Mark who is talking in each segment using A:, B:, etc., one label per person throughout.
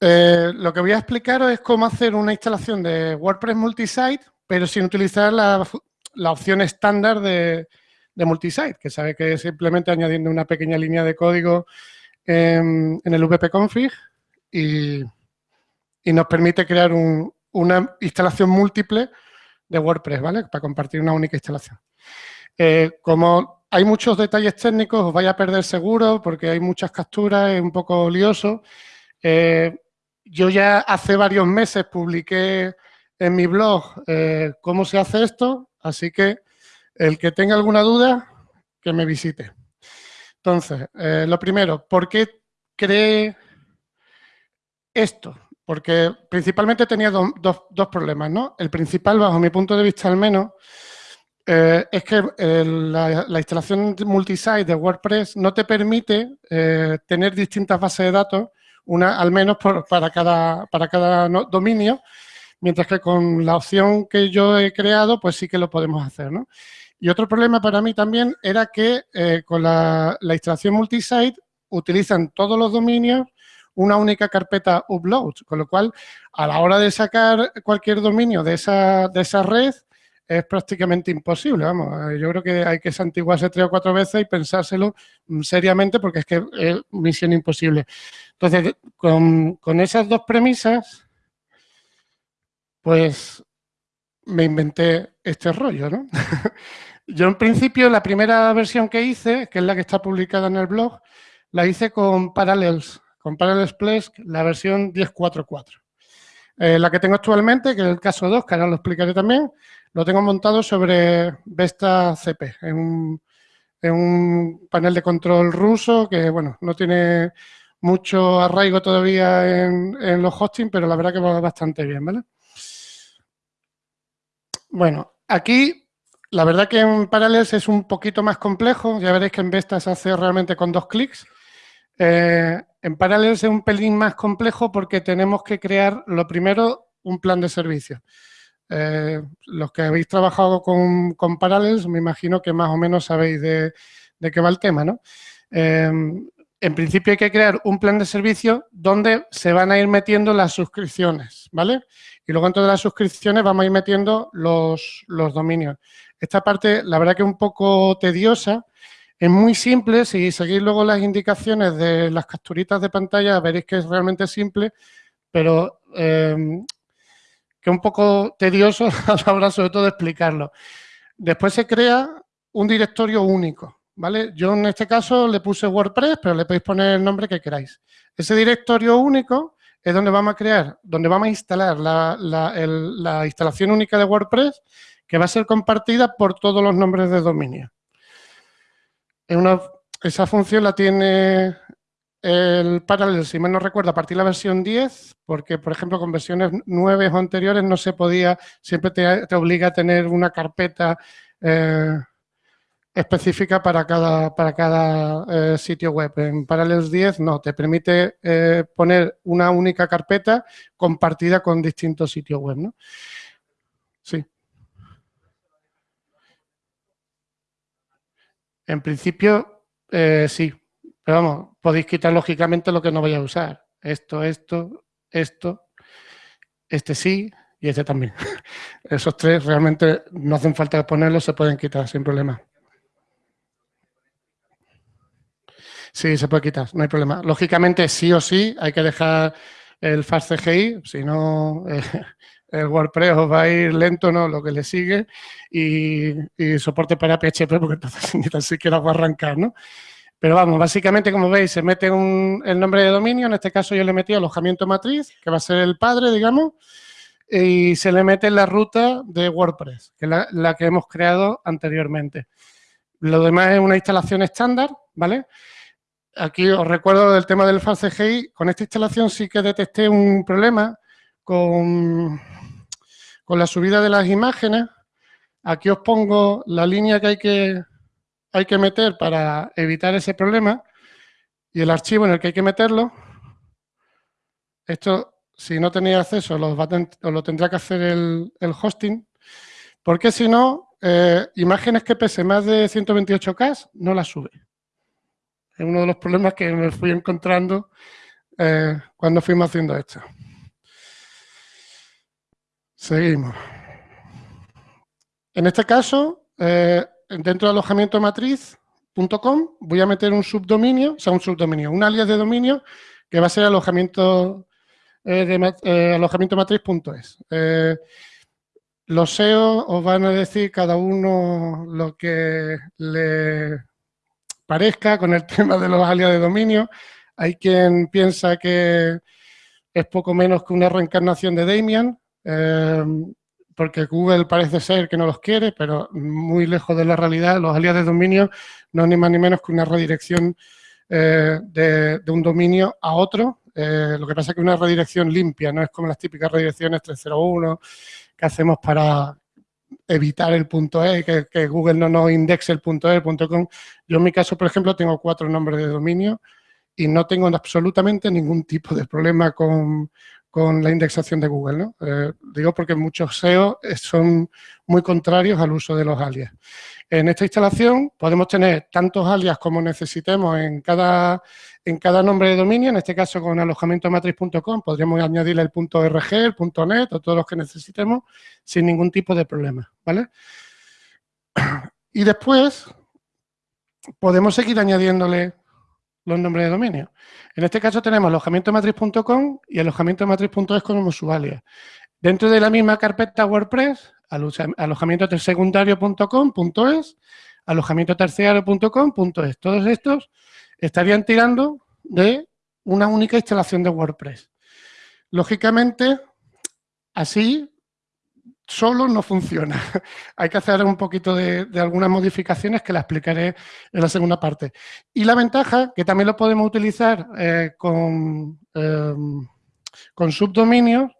A: Eh, lo que voy a explicaros es cómo hacer una instalación de WordPress multisite, pero sin utilizar la, opción estándar de, multisite, que sabe que es simplemente añadiendo una pequeña línea de código en, el wp-config y, nos permite crear una instalación múltiple de WordPress, ¿vale? Para compartir una única instalación. Eh, como hay muchos detalles técnicos, os vais a perder seguro porque hay muchas capturas, es un poco lioso. Eh, yo ya hace varios meses publiqué en mi blog eh, cómo se hace esto, así que el que tenga alguna duda, que me visite. Entonces, eh, lo primero, ¿por qué creé esto? Porque principalmente tenía dos problemas, ¿no? El principal, bajo mi punto de vista al menos, eh, es que la, instalación multisite de WordPress no te permite tener distintas bases de datos una al menos para cada, para cada dominio, mientras que con la opción que yo he creado, pues sí que lo podemos hacer, ¿no? Y otro problema para mí también era que eh, con la, instalación multisite utilizan todos los dominios una única carpeta upload, con lo cual a la hora de sacar cualquier dominio de esa, de esa red, es prácticamente imposible, vamos. Yo creo que hay que santiguarse tres o cuatro veces y pensárselo mm, seriamente porque es que es misión imposible. Entonces, con, esas dos premisas, pues me inventé este rollo, ¿no? Yo en principio la primera versión que hice, que es la que está publicada en el blog, la hice con Parallels, con Parallels Plesk, la versión 10.4.4. Eh, la que tengo actualmente, que es el caso 2, que ahora lo explicaré también, lo tengo montado sobre Vesta CP, en un, panel de control ruso que, bueno, no tiene mucho arraigo todavía en, los hosting, pero la verdad que va bastante bien, ¿vale? Bueno, aquí la verdad que en Parallels es un poquito más complejo. Ya veréis que en Vesta se hace realmente con dos clics. Eh, en Parallels es un pelín más complejo porque tenemos que crear, lo primero, un plan de servicio. Eh, los que habéis trabajado con, con, Parallels, me imagino que más o menos sabéis de, qué va el tema, ¿no? Eh, en principio hay que crear un plan de servicio donde se van a ir metiendo las suscripciones, ¿vale? Y luego dentro de las suscripciones vamos a ir metiendo los, dominios. Esta parte, la verdad que es un poco tediosa, es muy simple, si seguís luego las indicaciones de las capturitas de pantalla veréis que es realmente simple, pero eh, que es un poco tedioso a la hora sobre todo de explicarlo. Después se crea un directorio único, ¿vale? Yo en este caso le puse WordPress, pero le podéis poner el nombre que queráis. Ese directorio único es donde vamos a crear, donde vamos a instalar la, la instalación única de WordPress que va a ser compartida por todos los nombres de dominio esa función la tiene el Parallel, si mal no recuerdo, a partir de la versión 10, porque, por ejemplo, con versiones 9 o anteriores no se podía, siempre te, obliga a tener una carpeta eh, específica para cada, para cada eh, sitio web. En Parallels 10 no, te permite eh, poner una única carpeta compartida con distintos sitios web, ¿no? Sí. En principio, sí. Pero vamos, podéis quitar lógicamente lo que no vaya a usar. Esto, esto, esto, este sí y este también. Esos tres realmente no hacen falta ponerlos, se pueden quitar sin problema. Sí, se puede quitar, no hay problema. Lógicamente, sí o sí, hay que dejar el FastCGI, si no, el WordPress os va a ir lento, ¿no? Lo que le sigue y, soporte para PHP porque entonces ni tan siquiera va a arrancar, ¿no? Pero vamos, básicamente, como veis, se mete el nombre de dominio, en este caso yo le metí alojamiento matriz, que va a ser el padre, digamos, y se le mete la ruta de WordPress, que es la, que hemos creado anteriormente. Lo demás es una instalación estándar, ¿vale? Aquí os recuerdo del tema del FastCGI, con esta instalación sí que detecté un problema con con la subida de las imágenes, aquí os pongo la línea que hay que, hay que meter para evitar ese problema y el archivo en el que hay que meterlo. Esto, si no tenéis acceso, os, lo tendrá que hacer el, hosting, porque si no, eh, imágenes que pese más de 128K no las sube. Es uno de los problemas que me fui encontrando eh, cuando fuimos haciendo esto. Seguimos. En este caso, eh, dentro de alojamiento matriz.com voy a meter un subdominio, o sea, un subdominio, un alias de dominio que va a ser alojamiento, eh, de, alojamiento matriz.es. los SEO os van a decir cada uno lo que le parezca con el tema de los alias de dominio. Hay quien piensa que es poco menos que una reencarnación de Damian, eh, porque Google parece ser que no los quiere, pero muy lejos de la realidad, los alias de dominio no ni más ni menos que una redirección eh, de, un dominio a otro. Eh, lo que pasa es que una redirección limpia, no es como las típicas redirecciones 301 que hacemos para evitar el punto .e, que, Google no nos indexe el punto .e, el punto .com. Yo en mi caso, por ejemplo, tengo cuatro nombres de dominio y no tengo absolutamente ningún tipo de problema con, la indexación de Google. Eh, digo porque muchos SEO son muy contrarios al uso de los alias. En esta instalación podemos tener tantos alias como necesitemos en cada, en cada nombre de dominio, en este caso con alojamientomatriz.com podríamos añadirle el .rg, el .net o todos los que necesitemos sin ningún tipo de problema, ¿vale? Y después podemos seguir añadiéndole los nombres de dominio. En este caso tenemos alojamientomatriz.com y alojamientomatriz.es como su alias. Dentro de la misma carpeta WordPress, alojamiento secundario.com.es, alojamiento terciario.com.es. Todos estos estarían tirando de una única instalación de WordPress. Lógicamente, así solo no funciona. Hay que hacer un poquito de, algunas modificaciones que la explicaré en la segunda parte. Y la ventaja, que también lo podemos utilizar eh, con, eh, con subdominios,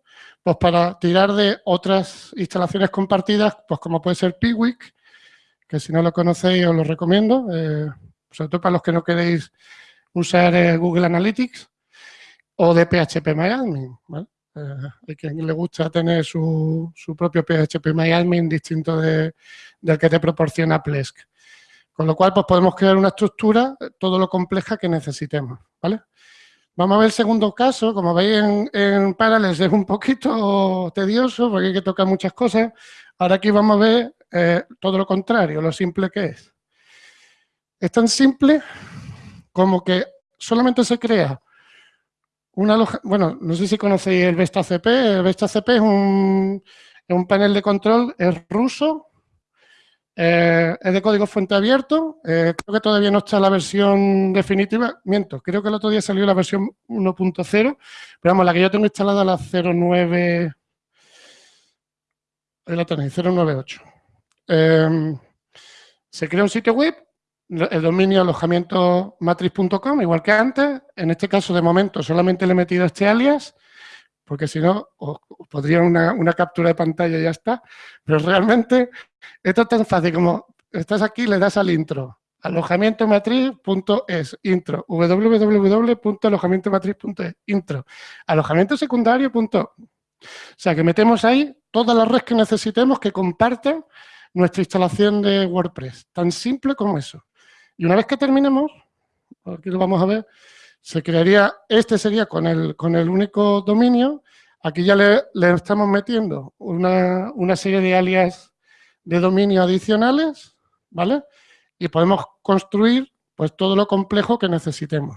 A: pues para tirar de otras instalaciones compartidas, pues como puede ser Piwik, que si no lo conocéis os lo recomiendo, eh, sobre todo para los que no queréis usar eh, Google Analytics, o de PHP ¿vale? Eh, hay quien le gusta tener su, propio PHP distinto del que te proporciona Plesk. Con lo cual, pues podemos crear una estructura todo lo compleja que necesitemos, ¿vale? Vamos a ver el segundo caso. Como veis en, en Parallels es un poquito tedioso porque hay que tocar muchas cosas. Ahora aquí vamos a ver eh, todo lo contrario, lo simple que es. Es tan simple como que solamente se crea bueno, no sé si conocéis el Vesta CP. El Vesta CP es un, es un panel de control, es ruso, eh, es de código fuente abierto, eh, creo que todavía no está la versión definitiva, miento, creo que el otro día salió la versión 1.0, pero vamos, la que yo tengo instalada la 09, ahí la tenéis, 098. Em, se crea un sitio web, el dominio alojamiento matriz.com, igual que antes, en este caso de momento solamente le he metido este alias, porque si no, os, podría una, una, captura de pantalla y ya está. Pero realmente, esto es tan fácil como estás aquí, le das al intro, alojamientomatriz.es, intro, www.alojamientomatriz.es, intro, alojamiento secundario. O sea, que metemos ahí todas las redes que necesitemos que compartan nuestra instalación de WordPress. Tan simple como eso. Y una vez que terminemos, aquí lo vamos a ver, se crearía, este sería con el, con el único dominio, aquí ya le, estamos metiendo una, una, serie de alias de dominio adicionales, ¿vale? Y podemos construir pues todo lo complejo que necesitemos.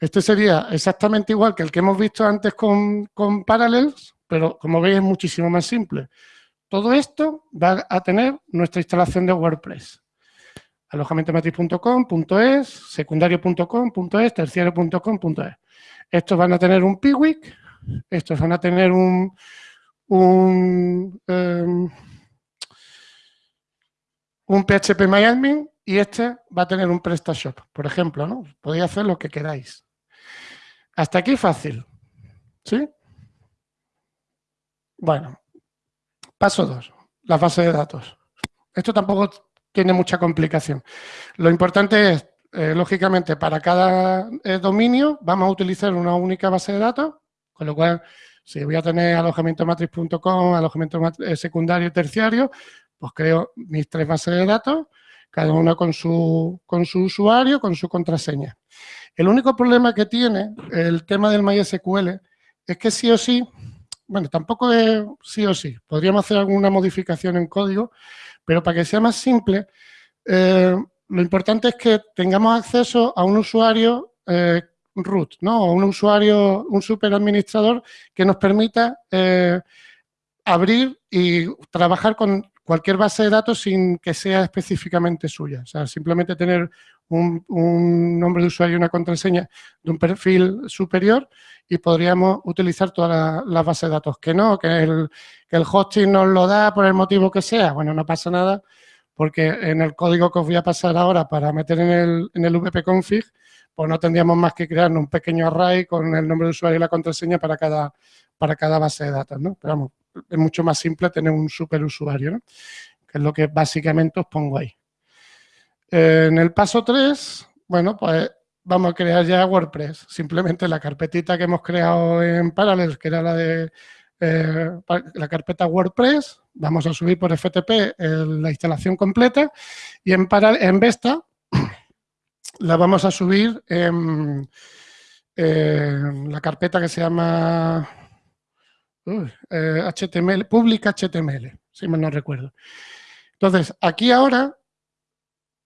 A: Este sería exactamente igual que el que hemos visto antes con, con Parallels, pero como veis es muchísimo más simple. Todo esto va a tener nuestra instalación de WordPress alojamientomatriz.com.es, secundario.com.es, terciario.com.es. Estos van a tener un Piwik, estos van a tener un, un, um, un PHP MyAdmin y este va a tener un PrestaShop, por ejemplo, ¿no? Podéis hacer lo que queráis. Hasta aquí fácil, ¿sí? Bueno, paso 2, la base de datos. Esto tampoco tiene mucha complicación. Lo importante es, eh, lógicamente, para cada eh, dominio vamos a utilizar una única base de datos, con lo cual, si voy a tener alojamientomatriz.com, alojamiento eh, secundario y terciario, pues creo mis tres bases de datos, cada una con su, con su usuario, con su contraseña. El único problema que tiene el tema del MySQL es que sí o sí, bueno, tampoco es sí o sí, podríamos hacer alguna modificación en código, pero para que sea más simple, eh, lo importante es que tengamos acceso a un usuario eh, root, ¿no? O un usuario, un superadministrador que nos permita eh, abrir y trabajar con cualquier base de datos sin que sea específicamente suya. O sea, simplemente tener un, nombre de usuario y una contraseña de un perfil superior y podríamos utilizar todas las bases de datos. Que no, que el, que el hosting nos lo da por el motivo que sea. Bueno, no pasa nada porque en el código que os voy a pasar ahora para meter en el, en el vpconfig, pues no tendríamos más que crear un pequeño array con el nombre de usuario y la contraseña para cada, para cada base de datos, ¿no? Pero vamos, es mucho más simple tener un superusuario, ¿no? Que es lo que básicamente os pongo ahí. En el paso 3, bueno, pues vamos a crear ya WordPress. Simplemente la carpetita que hemos creado en Parallels, que era la de eh, la carpeta WordPress, vamos a subir por FTP la instalación completa y en, en Vesta la vamos a subir en, la carpeta que se llama HTML, eh, Public HTML, si mal no recuerdo. Entonces, aquí ahora,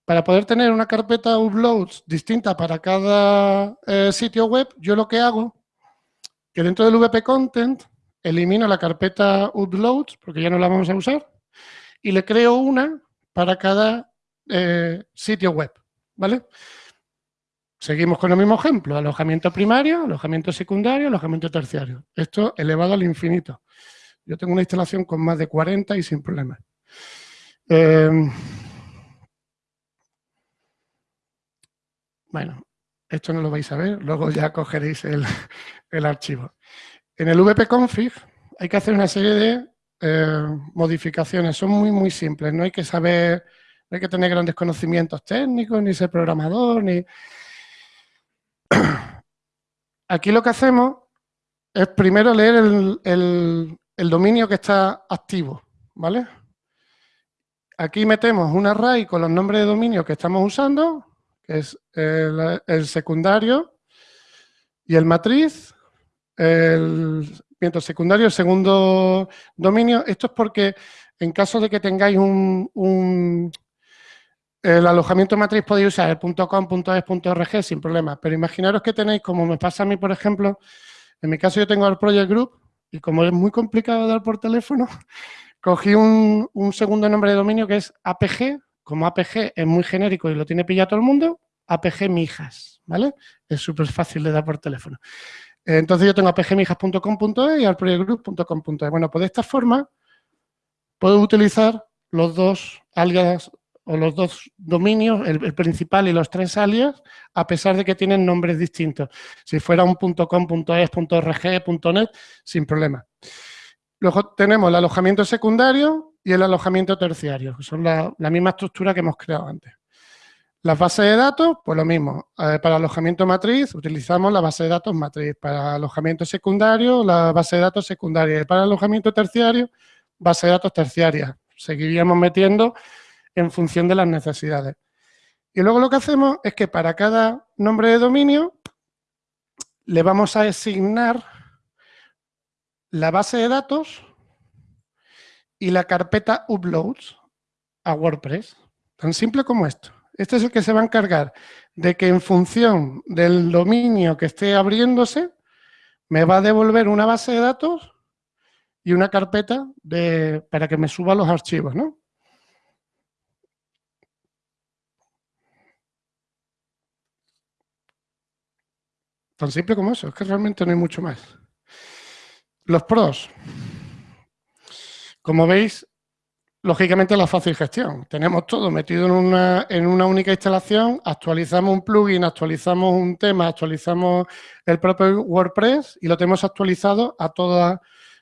A: para poder tener una carpeta uploads distinta para cada eh, sitio web, yo lo que hago, que dentro del VP Content, elimino la carpeta uploads, porque ya no la vamos a usar, y le creo una para cada eh, sitio web, ¿vale? Seguimos con el mismo ejemplo, alojamiento primario, alojamiento secundario, alojamiento terciario. Esto elevado al infinito. Yo tengo una instalación con más de 40 y sin problema. Em, bueno, esto no lo vais a ver, luego ya cogeréis el, archivo. En el vpconfig hay que hacer una serie de eh, modificaciones. Son muy, muy simples. No hay que saber, no hay que tener grandes conocimientos técnicos, ni ser programador, ni Aquí lo que hacemos es primero leer el, dominio que está activo, ¿vale? Aquí metemos un array con los nombres de dominio que estamos usando, es el, secundario y el matriz, el miento secundario, el segundo dominio. Esto es porque en caso de que tengáis un, el alojamiento matriz podéis usar el .com, .es, sin problema, pero imaginaros que tenéis, como me pasa a mí, por ejemplo, en mi caso yo tengo el Project Group y como es muy complicado dar por teléfono, cogí un, segundo nombre de dominio que es APG, como APG es muy genérico y lo tiene pillado todo el mundo, APG Mijas, ¿vale? Es súper fácil de dar por teléfono. Entonces yo tengo apgmijas.com.es y alproyectgroup.com.es. Bueno, pues de esta forma puedo utilizar los dos alias o los dos dominios, el, principal y los tres alias, a pesar de que tienen nombres distintos. Si fuera un .net, sin problema. Luego tenemos el alojamiento secundario y el alojamiento terciario, que son la, misma estructura que hemos creado antes. Las bases de datos, pues lo mismo. Eh, para alojamiento matriz utilizamos la base de datos matriz. Para alojamiento secundario, la base de datos secundaria. Y para alojamiento terciario, base de datos terciaria. Seguiríamos metiendo en función de las necesidades. Y luego lo que hacemos es que para cada nombre de dominio le vamos a asignar la base de datos y la carpeta uploads a WordPress. Tan simple como esto. Este es el que se va a encargar de que en función del dominio que esté abriéndose, me va a devolver una base de datos y una carpeta de, para que me suba los archivos, ¿no? Tan simple como eso, es que realmente no hay mucho más. Los pros. Como veis, lógicamente la fácil gestión. Tenemos todo metido en una, en una única instalación, actualizamos un plugin, actualizamos un tema, actualizamos el propio WordPress y lo tenemos actualizado a toda,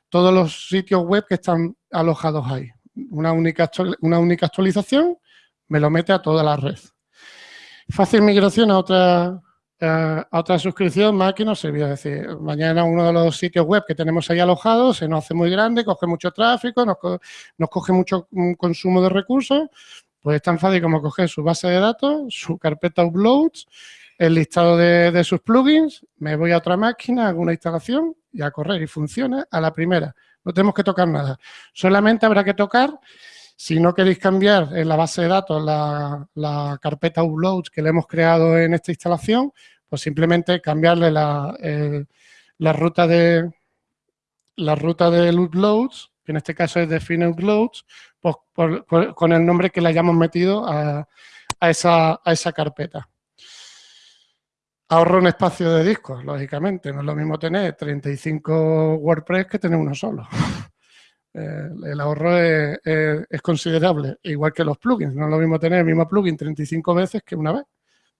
A: todos los sitios web que están alojados ahí. Una única, una única actualización me lo mete a toda la red. Fácil migración a otra a otra suscripción más que nos sirvió. Es decir, mañana uno de los sitios web que tenemos ahí alojados se nos hace muy grande, coge mucho tráfico, nos, coge mucho mm, consumo de recursos, pues es tan fácil como coger su base de datos, su carpeta uploads, el listado de, sus plugins, me voy a otra máquina, hago una instalación y a correr y funciona a la primera. No tenemos que tocar nada. Solamente habrá que tocar, si no queréis cambiar en la base de datos la, carpeta uploads que le hemos creado en esta instalación, pues simplemente cambiarle la, ruta de la ruta de uploads, que en este caso es define uploads, pues con el nombre que le hayamos metido a, esa, a esa carpeta. Ahorro un espacio de discos, lógicamente. No es lo mismo tener 35 WordPress que tener uno solo. El ahorro es, considerable, igual que los plugins. No es lo mismo tener el mismo plugin 35 veces que una vez.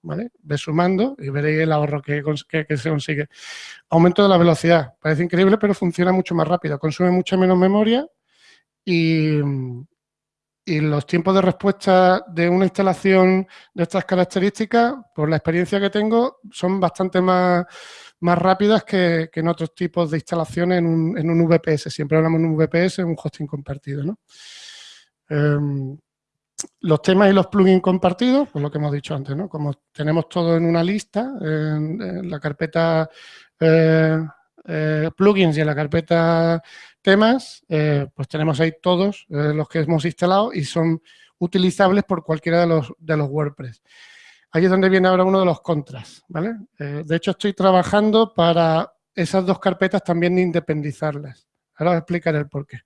A: ¿vale? Ve sumando y veréis el ahorro que, que, se consigue. Aumento de la velocidad. Parece increíble, pero funciona mucho más rápido. Consume mucha menos memoria y, y los tiempos de respuesta de una instalación de estas características, por la experiencia que tengo, son bastante más, más rápidas que, en otros tipos de instalaciones en un, en un, VPS. Siempre hablamos de un VPS, un hosting compartido. ¿no? Em, los temas y los plugins compartidos, pues lo que hemos dicho antes, ¿no? Como tenemos todo en una lista, en, la carpeta eh, eh, plugins y en la carpeta temas, eh, pues tenemos ahí todos los que hemos instalado y son utilizables por cualquiera de los, de los WordPress. Ahí es donde viene ahora uno de los contras, ¿vale? de hecho, estoy trabajando para esas dos carpetas también independizarlas. Ahora os explicaré el por qué.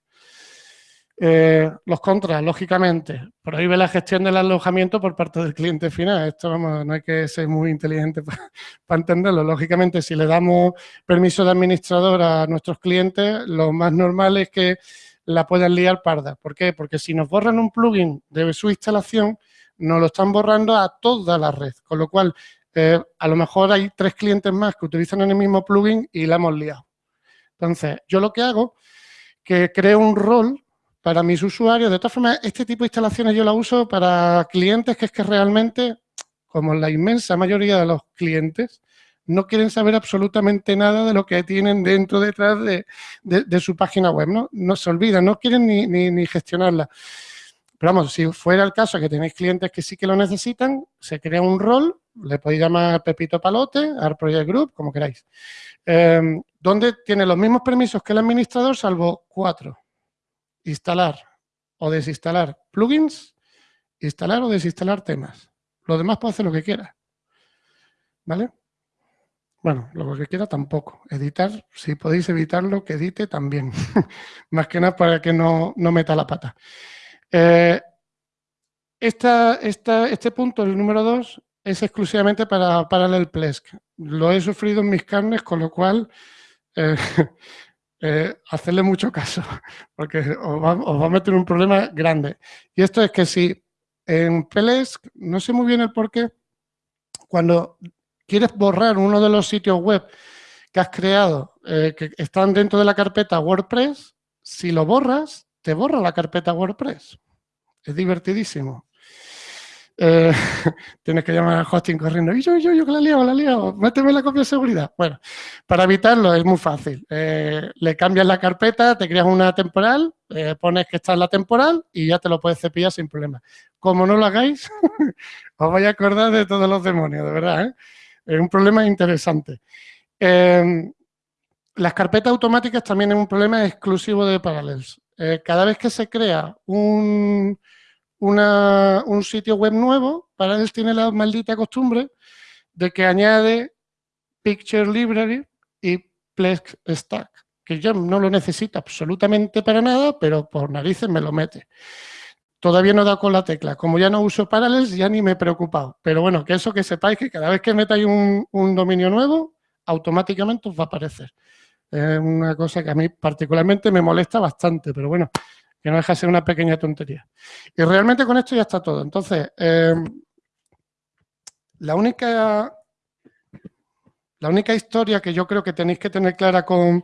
A: Eh, los contras, lógicamente, prohíbe la gestión del alojamiento por parte del cliente final. Esto vamos, no hay que ser muy inteligente para entenderlo. Lógicamente, si le damos permiso de administrador a nuestros clientes, lo más normal es que la puedan liar parda. ¿Por qué? Porque si nos borran un plugin de su instalación, nos lo están borrando a toda la red. Con lo cual, eh, a lo mejor hay tres clientes más que utilizan el mismo plugin y la hemos liado. Entonces, yo lo que hago, que creo un rol para mis usuarios. De todas formas, este tipo de instalaciones yo la uso para clientes que es que realmente, como la inmensa mayoría de los clientes, no quieren saber absolutamente nada de lo que tienen dentro, detrás de, su página web, ¿no? No se olvidan, no quieren ni, ni, gestionarla. Pero vamos, si fuera el caso que tenéis clientes que sí que lo necesitan, se crea un rol, le podéis llamar Pepito Palote, Art Project Group, como queráis, eh, donde tiene los mismos permisos que el administrador, salvo cuatro instalar o desinstalar plugins, instalar o desinstalar temas. Lo demás puede hacer lo que quiera. ¿Vale? Bueno, lo que quiera tampoco. Editar, si podéis evitarlo, que edite también. Más que nada para que no, meta la pata. Eh, este punto, el número 2, es exclusivamente para Parallel Plesk. Lo he sufrido en mis carnes, con lo cual eh, eh, hacerle mucho caso, porque os va, a meter un problema grande. Y esto es que si en Plesk, no sé muy bien el por qué, cuando quieres borrar uno de los sitios web que has creado, eh, que están dentro de la carpeta WordPress, si lo borras, te borra la carpeta WordPress. Es divertidísimo. Eh, tienes que llamar al hosting corriendo. Y yo, yo, yo, que la liado, la liado. Méteme la copia de seguridad. Bueno, para evitarlo es muy fácil. Eh, le cambias la carpeta, te creas una temporal, eh, pones que está en la temporal y ya te lo puedes cepillar sin problema. Como no lo hagáis, os vais a acordar de todos los demonios, de verdad. Es un problema interesante. Em, las carpetas automáticas también es un problema exclusivo de Parallels. Cada vez que se crea un un sitio web nuevo, para él tiene la maldita costumbre de que añade Picture Library y Plex Stack, que yo no lo necesito absolutamente para nada, pero por narices me lo mete. Todavía no dado con la tecla. Como ya no uso Parallels, ya ni me he preocupado. Pero bueno, que eso que sepáis que cada vez que metáis un, un dominio nuevo, automáticamente os va a aparecer. Es una cosa que a mí particularmente me molesta bastante, pero bueno, que no deja de ser una pequeña tontería. Y realmente con esto ya está todo. Entonces, em, la única la única historia que yo creo que tenéis que tener clara con,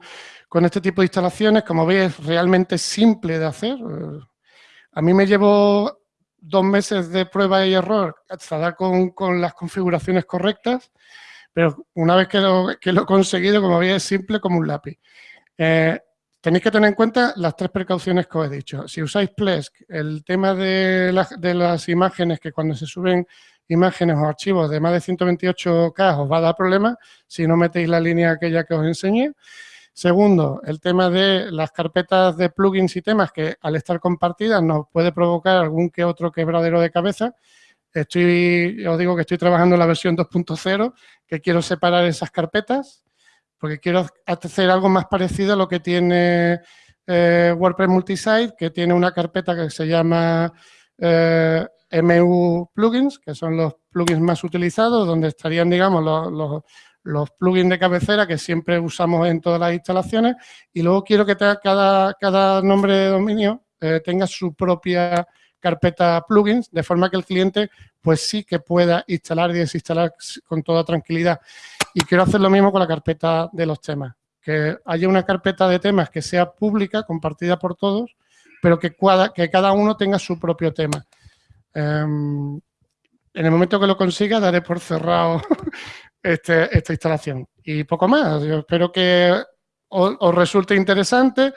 A: este tipo de instalaciones, como veis, es realmente simple de hacer. Eh, a mí me llevo dos meses de prueba y error hasta dar con, las configuraciones correctas, pero una vez que lo, que lo he conseguido, como veis, es simple como un lápiz. Eh, Tenéis que tener en cuenta las tres precauciones que os he dicho. Si usáis Plesk, el tema de, las imágenes que cuando se suben imágenes o archivos de más de 128K os va a dar problemas si no metéis la línea aquella que os enseñé. Segundo, el tema de las carpetas de plugins y temas que al estar compartidas nos puede provocar algún que otro quebradero de cabeza. Estoy, os digo que estoy trabajando en la versión 2.0, que quiero separar esas carpetas, porque quiero hacer algo más parecido a lo que tiene eh, WordPress Multisite, que tiene una carpeta que se llama eh, MU Plugins, que son los plugins más utilizados, donde estarían, digamos, los, plugins de cabecera que siempre usamos en todas las instalaciones. Y luego quiero que cada, cada nombre de dominio eh, tenga su propia carpeta plugins, de forma que el cliente pues sí que pueda instalar y desinstalar con toda tranquilidad. Y quiero hacer lo mismo con la carpeta de los temas, que haya una carpeta de temas que sea pública, compartida por todos, pero que, que cada uno tenga su propio tema. Em, en el momento que lo consiga, daré por cerrado este, esta instalación. Y poco más. Yo espero que os, resulte interesante.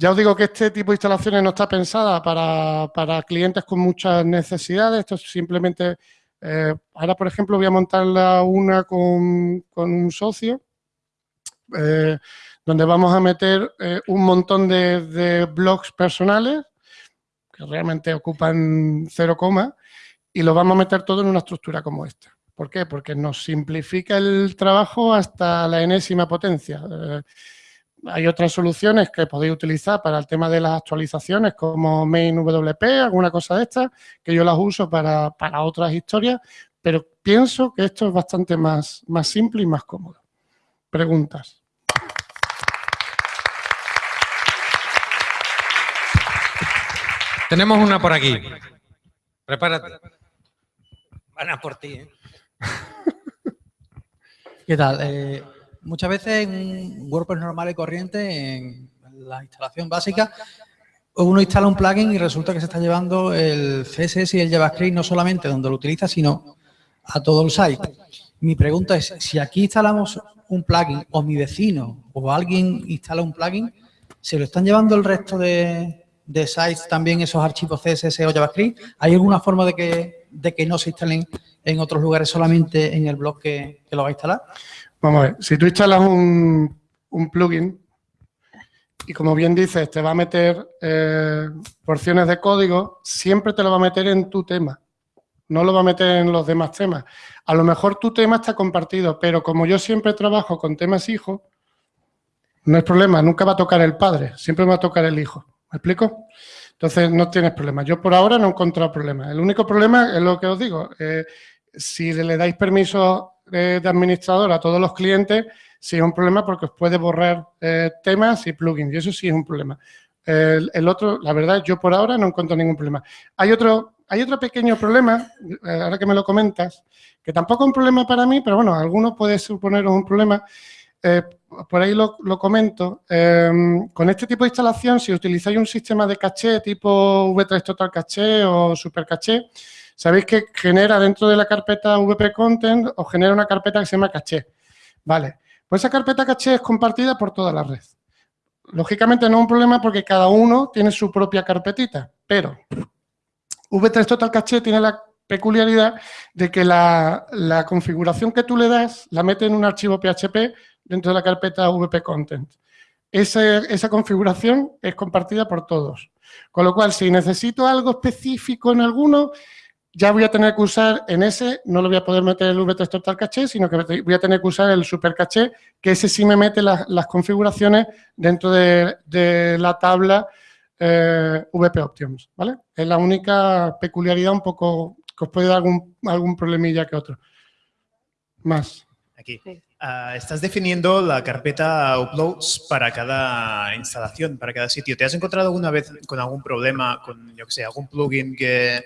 A: Ya os digo que este tipo de instalaciones no está pensada para, clientes con muchas necesidades. Esto es simplemente... Eh, ahora, por ejemplo, voy a montarla una con, un socio, eh, donde vamos a meter eh, un montón de, blogs personales realmente ocupan cero coma, y lo vamos a meter todo en una estructura como esta. ¿Por qué? Porque nos simplifica el trabajo hasta la enésima potencia. Hay otras soluciones que podéis utilizar para el tema de las actualizaciones, como MainWP, alguna cosa de estas, que yo las uso para, para, otras historias, pero pienso que esto es bastante más, más simple y más cómodo. Preguntas.
B: Tenemos una por aquí. Prepárate. Van a por ti, ¿eh?
C: ¿Qué tal? Eh, muchas veces en WordPress normal y corriente, en la instalación básica, uno instala un plugin y resulta que se está llevando el CSS y el JavaScript no solamente donde lo utiliza, sino a todo el site. Mi pregunta es, si aquí instalamos un plugin o mi vecino o alguien instala un plugin, ¿se lo están llevando el resto de, sites también esos archivos CSS o JavaScript? ¿Hay alguna forma de que, de que no se instalen en otros lugares solamente en el blog que, lo va a instalar?
A: Vamos a ver, si tú instalas un, plugin y como bien dices, te va a meter eh, porciones de código, siempre te lo va a meter en tu tema, no lo va a meter en los demás temas. A lo mejor tu tema está compartido, pero como yo siempre trabajo con temas hijos, no es problema, nunca va a tocar el padre, siempre va a tocar el hijo. ¿Me explico? Entonces, no tienes problema. Yo por ahora no he encontrado problema. El único problema es lo que os digo. Eh, si le dais permiso de administrador a todos los clientes, sí es un problema porque os puede borrar eh, temas y plugins. Y eso sí es un problema. El, otro, la verdad, yo por ahora no encuentro ningún problema. Hay otro, hay otro pequeño problema, ahora que me lo comentas, que tampoco es un problema para mí, pero bueno, alguno puede suponer un problema, eh, por ahí lo, comento, em, con este tipo de instalación, si utilizáis un sistema de caché tipo V3 Total Caché o Super Caché, sabéis que genera dentro de la carpeta VP Content o genera una carpeta que se llama caché. Vale, pues esa carpeta caché es compartida por toda la red. Lógicamente no es un problema porque cada uno tiene su propia carpetita, pero V3 Total Caché tiene la peculiaridad de que la, la configuración que tú le das la mete en un archivo PHP dentro de la carpeta VP Content. Esa, configuración es compartida por todos. Con lo cual, si necesito algo específico en alguno, ya voy a tener que usar en ese, no lo voy a poder meter el VT Total Caché, sino que voy a tener que usar el Super Caché, que ese sí me mete las, configuraciones dentro de, la tabla eh, VP Options, ¿vale? Es la única peculiaridad un poco que os puede dar algún, algún problemilla que otro. Más.
D: Aquí. Ah, estás definiendo la carpeta uploads para cada instalación, para cada sitio. ¿Te has encontrado alguna vez con algún problema, con, yo que sé, algún plugin que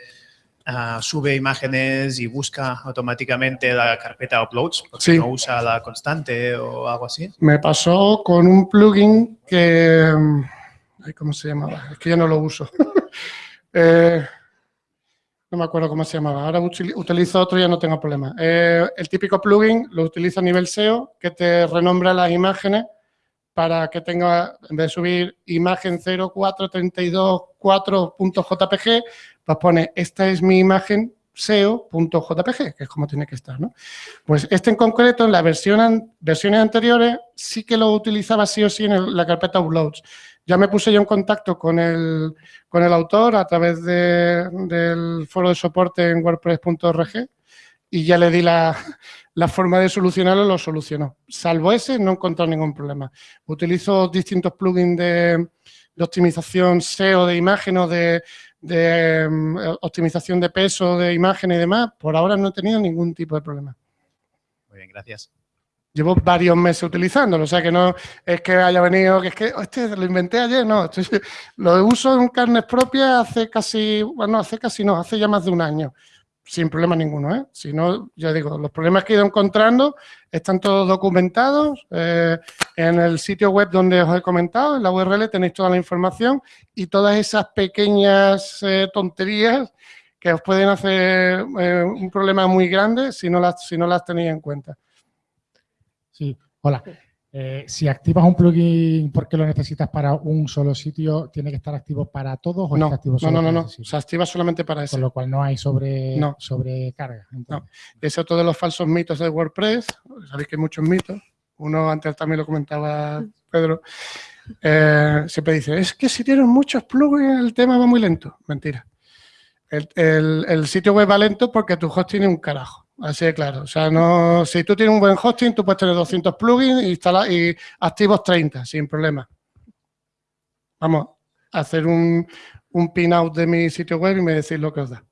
D: ah, sube imágenes y busca automáticamente la carpeta uploads porque no usa la constante o algo así?
A: Me pasó con un plugin que... ¿Cómo se llamaba? Es que ya no lo uso. eh, no me acuerdo cómo se llamaba, ahora utilizo otro y ya no tengo problema. Eh, el típico plugin lo utilizo a nivel SEO, que te renombra las imágenes para que tenga, en vez de subir imagen 0432.4.jpg, pues pone, esta es mi imagen SEO.jpg, que es como tiene que estar, ¿no? Pues este en concreto, en las versiones anteriores, sí que lo utilizaba sí o sí en la carpeta uploads. Ya me puse yo en contacto con el, con el autor a través del foro de soporte en wordpress.org y ya le di la, forma de solucionarlo, lo solucionó. Salvo ese, no he encontrado ningún problema. Utilizo distintos plugins de, optimización SEO de imagen o de, em, optimización de peso de imagen y demás. Por ahora no he tenido ningún tipo de problema.
D: Muy bien, gracias.
A: Llevo varios meses utilizándolo, o sea que no es que haya venido, que es que este lo inventé ayer, no, lo uso en carnes propias hace casi, bueno, hace casi no, hace ya más de un año, sin problema ninguno, ¿eh? Si no, ya digo, los problemas que he ido encontrando están todos documentados eh, en el sitio web donde os he comentado, en la URL tenéis toda la información y todas esas pequeñas eh, tonterías que os pueden hacer eh, un problema muy grande si no las, si no las tenéis en cuenta.
E: Sí, hola. Eh, si activas un plugin porque lo necesitas para un solo sitio, ¿tiene que estar activo para todos o
A: no,
E: está activo
A: solo no, no, no, no. Se activa solamente para eso.
E: Con lo cual no hay sobre, sobrecarga.
A: No. Ese es otro de los falsos mitos de WordPress. Sabéis que hay muchos mitos. Uno antes también lo comentaba Pedro. Eh, siempre dice, es que si tienes muchos plugins el tema va muy lento. Mentira. El, el sitio web va lento porque tu host tiene un carajo. Así de claro. O sea, no, si tú tienes un buen hosting, tú puedes tener 200 plugins y, y activos 30, sin problema. Vamos a hacer un, un pin out de mi sitio web y me decís lo que os da.